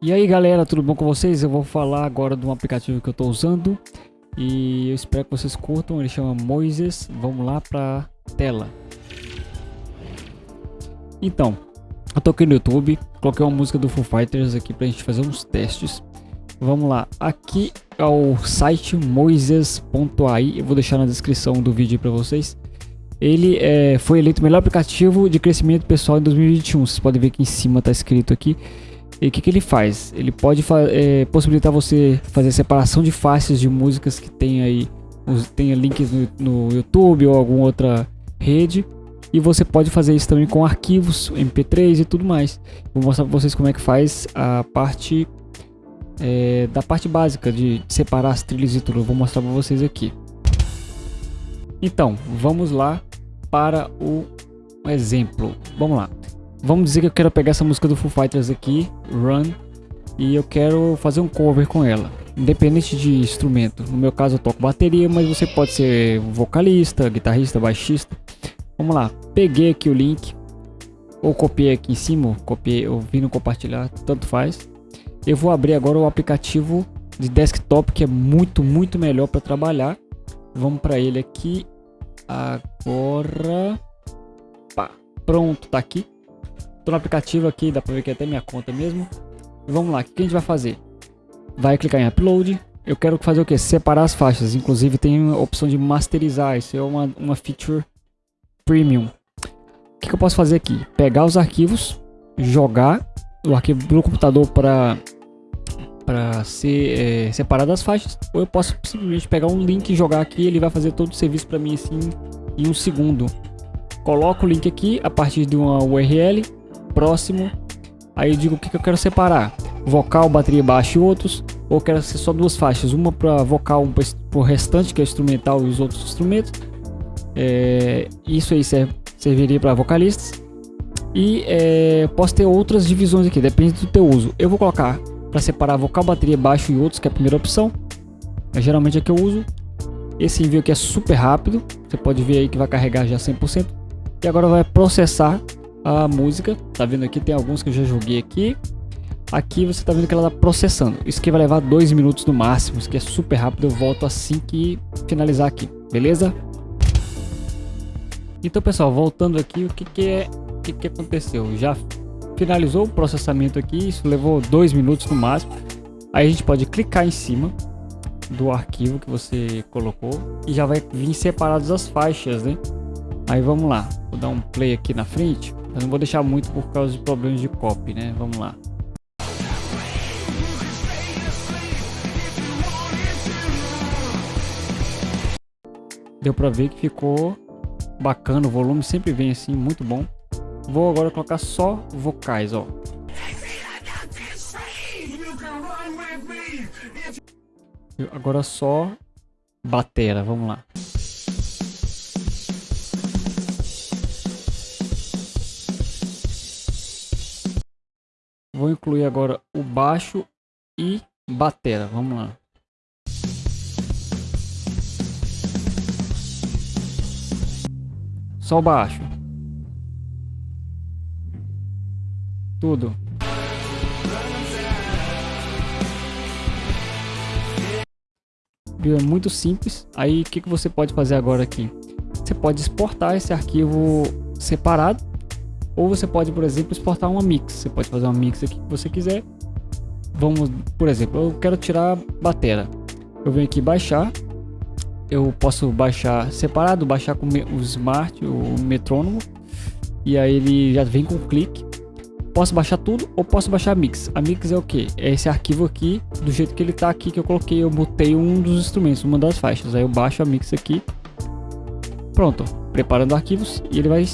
E aí galera, tudo bom com vocês? Eu vou falar agora de um aplicativo que eu estou usando e eu espero que vocês curtam, ele chama Moises. Vamos lá para tela. Então, eu tô aqui no YouTube, coloquei uma música do Foo Fighters aqui pra gente fazer uns testes. Vamos lá, aqui é o site moises.ai, eu vou deixar na descrição do vídeo para vocês. Ele é, foi eleito o melhor aplicativo de crescimento pessoal em 2021, vocês podem ver que em cima tá escrito aqui. E o que, que ele faz? Ele pode é, possibilitar você fazer separação de faixas de músicas que tem aí, tenha links no, no YouTube ou alguma outra rede. E você pode fazer isso também com arquivos, MP3 e tudo mais. Vou mostrar para vocês como é que faz a parte é, da parte básica de separar as trilhas e tudo. Eu vou mostrar para vocês aqui. Então, vamos lá para o exemplo. Vamos lá. Vamos dizer que eu quero pegar essa música do Foo Fighters aqui, Run, e eu quero fazer um cover com ela, independente de instrumento. No meu caso eu toco bateria, mas você pode ser vocalista, guitarrista, baixista. Vamos lá, peguei aqui o link, ou copiei aqui em cima, copiei, ou vim no compartilhar, tanto faz. Eu vou abrir agora o aplicativo de desktop que é muito, muito melhor para trabalhar. Vamos para ele aqui agora. Pá, pronto, tá aqui. Tô no aplicativo aqui, dá pra ver que é até minha conta mesmo. Vamos lá, o que a gente vai fazer? Vai clicar em Upload. Eu quero fazer o que? Separar as faixas. Inclusive tem a opção de masterizar. Isso é uma, uma feature premium. O que, que eu posso fazer aqui? Pegar os arquivos, jogar o arquivo no computador para para ser é, separado das faixas ou eu posso simplesmente pegar um link e jogar aqui ele vai fazer todo o serviço para mim assim em um segundo coloco o link aqui a partir de uma URL próximo. Aí eu digo o que, que eu quero separar. Vocal, bateria baixa e outros. Ou quero ser só duas faixas. Uma para vocal, um para o restante, que é instrumental e os outros instrumentos. É, isso aí serve, serviria para vocalistas. E é, posso ter outras divisões aqui, depende do teu uso. Eu vou colocar para separar vocal, bateria, baixo e outros, que é a primeira opção. É geralmente é que eu uso. Esse envio aqui é super rápido. Você pode ver aí que vai carregar já 100%. E agora vai processar a música. Tá vendo aqui? Tem alguns que eu já joguei aqui. Aqui você tá vendo que ela tá processando. Isso aqui vai levar dois minutos no máximo. Isso aqui é super rápido. Eu volto assim que finalizar aqui. Beleza? Então, pessoal, voltando aqui, o que que é... O que que aconteceu? Já finalizou o processamento aqui. Isso levou dois minutos no máximo. Aí a gente pode clicar em cima do arquivo que você colocou e já vai vir separados as faixas, né? Aí vamos lá, vou dar um play aqui na frente. Eu não vou deixar muito por causa de problemas de copy, né? Vamos lá. Deu pra ver que ficou bacana, o volume sempre vem assim, muito bom. Vou agora colocar só vocais, ó. Agora só batera, vamos lá. Vou incluir agora o baixo e batera. Vamos lá. Só o baixo. Tudo. É muito simples. Aí o que, que você pode fazer agora aqui? Você pode exportar esse arquivo separado ou você pode, por exemplo, exportar uma mix. Você pode fazer uma mix aqui que você quiser. Vamos, por exemplo, eu quero tirar batera. Eu venho aqui baixar. Eu posso baixar separado, baixar com o Smart, o metrônomo. E aí ele já vem com clique. Posso baixar tudo ou posso baixar a mix. A mix é o que? É esse arquivo aqui, do jeito que ele tá aqui que eu coloquei. Eu botei um dos instrumentos, uma das faixas. Aí eu baixo a mix aqui. Pronto, preparando arquivos e ele vai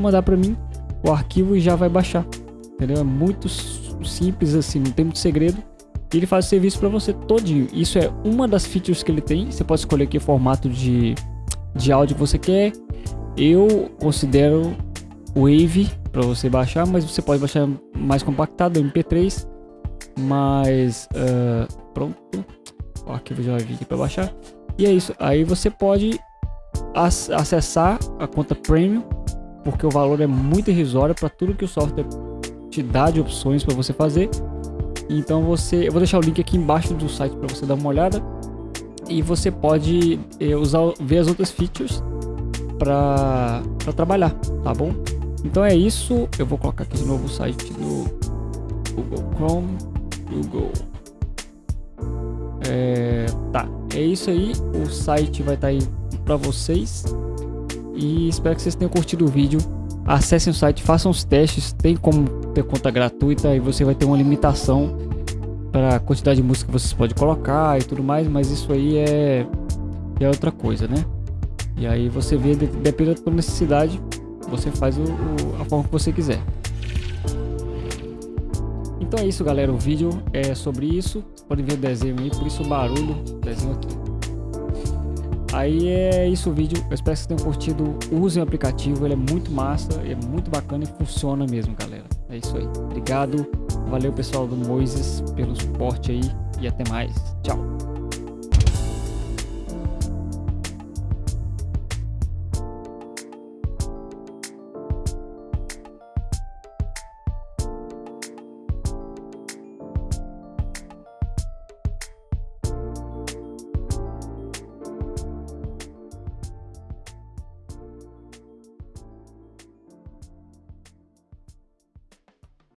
mandar para mim o arquivo já vai baixar. Entendeu? É muito simples assim, não tem muito segredo. E ele faz o serviço para você todinho. Isso é uma das features que ele tem. Você pode escolher que formato de, de áudio você quer. Eu considero Wave para você baixar, mas você pode baixar mais compactado, MP3. Mas uh, pronto, o arquivo já vai vir aqui para baixar. E é isso. Aí você pode acessar a conta Premium porque o valor é muito irrisório para tudo que o software te dá de opções para você fazer. Então você, eu vou deixar o link aqui embaixo do site para você dar uma olhada e você pode eh, usar, ver as outras features para trabalhar, tá bom? Então é isso, eu vou colocar aqui de novo o site do Google Chrome, Google. É, tá, é isso aí, o site vai estar tá aí para vocês e espero que vocês tenham curtido o vídeo. Acessem o site, façam os testes, tem como ter conta gratuita e você vai ter uma limitação para a quantidade de música que vocês podem colocar e tudo mais, mas isso aí é, é outra coisa, né? E aí você vê, depende da sua necessidade, você faz o, o, a forma que você quiser. Então é isso galera, o vídeo é sobre isso, podem ver o desenho aí, por isso o barulho, desenho aqui. Aí é isso o vídeo, eu espero que vocês tenham curtido, usem o aplicativo, ele é muito massa, é muito bacana e funciona mesmo galera. É isso aí, obrigado, valeu pessoal do Moises pelo suporte aí. E até mais, tchau.